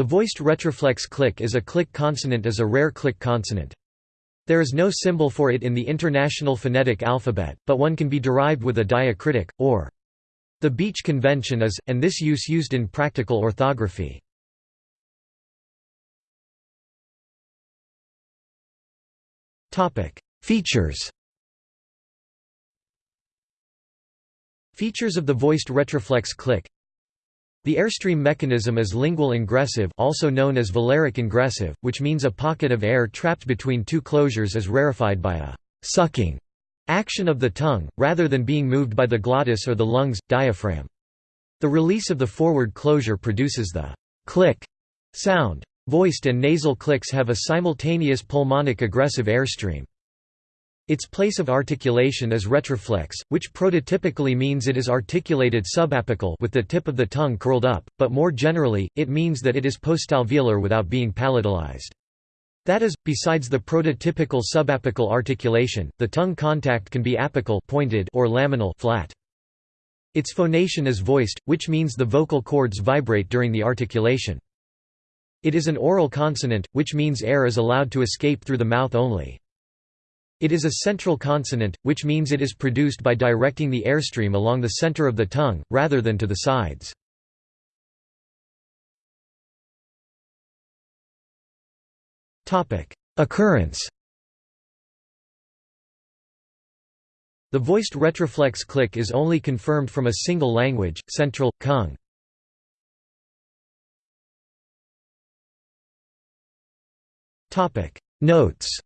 The voiced retroflex click is a click consonant as a rare click consonant. There is no symbol for it in the International Phonetic Alphabet, but one can be derived with a diacritic, or. The Beach convention is, and this use used in practical orthography. Features Features of the voiced retroflex click The airstream mechanism is lingual ingressive also known as velaric ingressive, which means a pocket of air trapped between two closures is rarefied by a «sucking» action of the tongue, rather than being moved by the glottis or the lungs, diaphragm. The release of the forward closure produces the «click» sound. Voiced and nasal clicks have a simultaneous pulmonic egressive airstream. Its place of articulation is retroflex, which prototypically means it is articulated subapical with the tip of the tongue curled up, but more generally, it means that it is postalveolar without being palatalized. That is, besides the prototypical subapical articulation, the tongue contact can be apical pointed or laminal flat. Its phonation is voiced, which means the vocal cords vibrate during the articulation. It is an oral consonant, which means air is allowed to escape through the mouth only. It is a central consonant, which means it is produced by directing the airstream along the center of the tongue, rather than to the sides. Occurrence The voiced retroflex click is only confirmed from a single language, Central, Kung. Notes